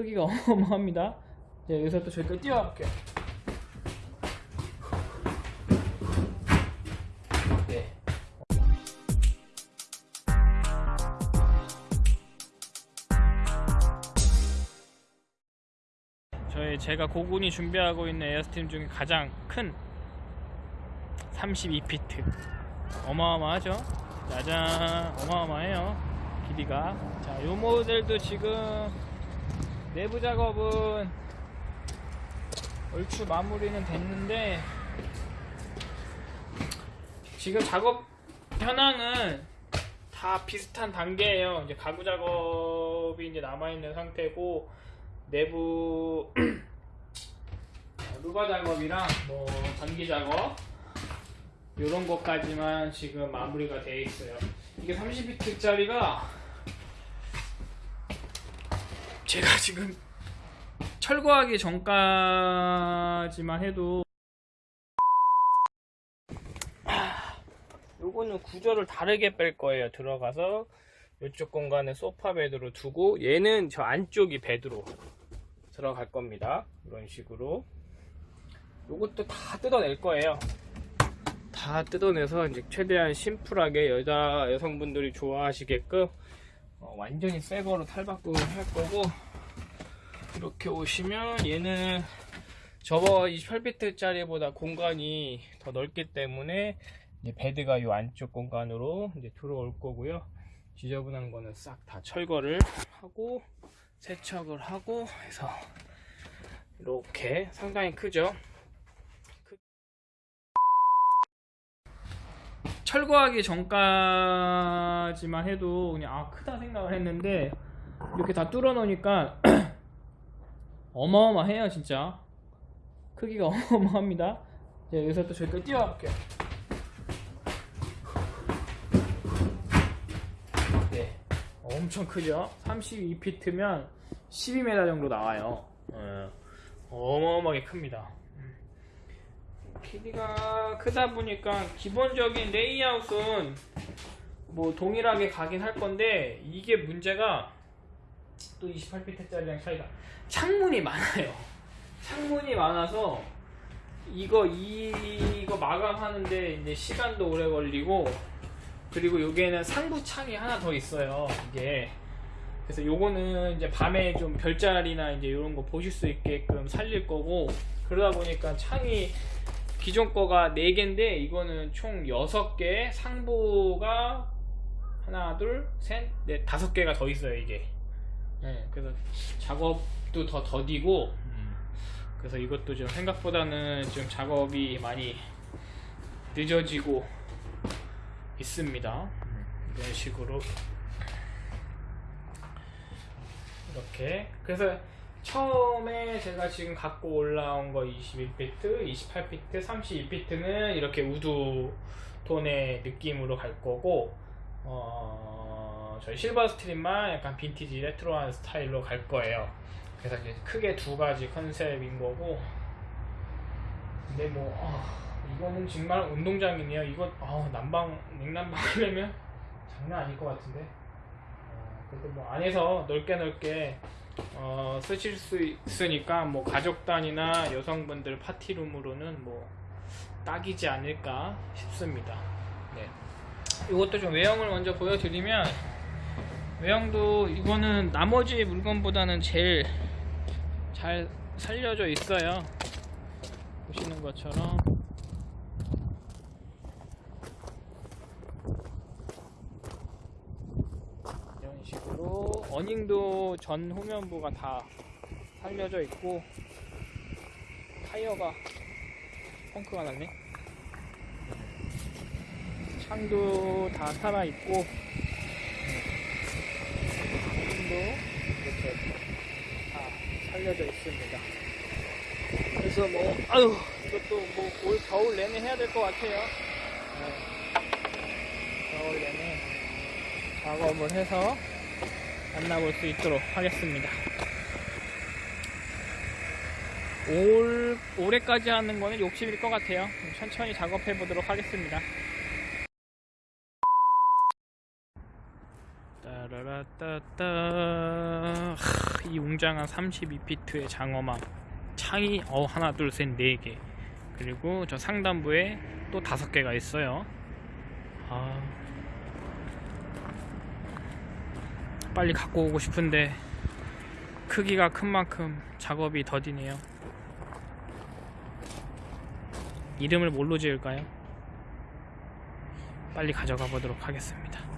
크기가 어마어마합니다. 자, 여기서 또 저기까지 뛰어와 볼게요. 네. 저희 제가 고군이 준비하고 있는 에어스팀 중에 가장 큰 32피트 어마어마하죠 짜잔 어마어마해요 길이가 자이 모델도 지금 내부 작업은 얼추 마무리는 됐는데 지금 작업 현황은 다 비슷한 단계예요 이제 가구 작업이 이제 남아 있는 상태고 내부 루바 작업이랑 뭐 전기 작업 이런 것까지만 지금 마무리가 돼 있어요. 이게 30비트짜리가 제가 지금 철거하기 전까지만 해도 아, 요거는 구조를 다르게 뺄 거예요. 들어가서 이쪽 공간에 소파 베드로 두고 얘는 저 안쪽이 베드로 들어갈 겁니다. 이런 식으로 요것도 다 뜯어낼 거예요. 다 뜯어내서 이제 최대한 심플하게 여자 여성분들이 좋아하시게끔 어, 완전히 새 거로 탈바꿈을 할 거고 이렇게 오시면 얘는 저거 28비트짜리보다 공간이 더 넓기 때문에 이제 베드가 이 안쪽 공간으로 이제 들어올 거고요. 지저분한 거는 싹 다 철거를 하고 세척을 하고 해서 이렇게 상당히 크죠. 철거하기 전까지만 해도 그냥 아 크다 생각을 했는데 이렇게 다 뚫어 놓으니까 어마어마해요 진짜. 크기가 어마어마합니다. 자, 여기서 또 저기까지 뛰어와 볼게요. 네. 엄청 크죠? 32피트면 12m 정도 나와요. 예, 어마어마하게 큽니다 길이가 크다 보니까 기본적인 레이아웃은 뭐 동일하게 가긴 할 건데 이게 문제가 또 28피트짜리랑 차이가 창문이 많아요. 창문이 많아서 이거 이거 마감하는데 이제 시간도 오래 걸리고 그리고 여기에는 상부 창이 하나 더 있어요. 이게 그래서 요거는 이제 밤에 좀 별자리나 이제 이런 거 보실 수 있게끔 살릴 거고 그러다 보니까 창이 기존 거가 4개인데 이거는 총 6개 상부가 하나 둘셋넷 다섯 개가 더 있어요 이게. 네, 그래서 작업도 더 더디고 그래서 이것도 좀 생각보다는 좀 작업이 많이 늦어지고 있습니다. 이런 식으로 이렇게. 그래서 처음에 제가 지금 갖고 올라온 거 21비트, 28비트, 32비트는 이렇게 wood 톤의 느낌으로 갈 거고 어, 저희 실버 스트림만 약간 vintage retro한 스타일로 갈 거예요. 그래서 이제 크게 두 가지 컨셉인 거고 근데 뭐 어, 이거는 정말 운동장이네요. 이거 어, 난방 냉난방 하려면 장난 아닐 것 같은데 어, 그래도 뭐 안에서 넓게 넓게 어, 쓰실 수 있으니까 뭐 가족 단위나 여성분들 파티룸으로는 뭐 딱이지 않을까 싶습니다. 네. 이것도 좀 외형을 먼저 보여드리면 외형도 이거는 나머지 물건보다는 제일 잘 살려져 있어요. 보시는 것처럼 이런 식으로 어닝도 전 후면부가 다 살려져 있고 타이어가 펑크가 났네. 창도 다 살아 있고 창도 이렇게 다 살려져 있습니다. 그래서 뭐 아유 이것도 뭐 올 겨울 내내 해야 될 것 같아요. 네. 겨울 내내 작업을 해서 만나볼 수 있도록 하겠습니다. 올, 올해까지 하는 거는 욕심일 것 같아요. 천천히 작업해 보도록 하겠습니다. 따라라따따. 하, 이 웅장한 32피트의 장어망 창이 어 하나 둘 셋 네 개 그리고 저 상단부에 또 다섯 개가 있어요 아 빨리 갖고 오고 싶은데 크기가 큰 만큼 작업이 더디네요 이름을 뭘로 지을까요? 빨리 가져가 보도록 하겠습니다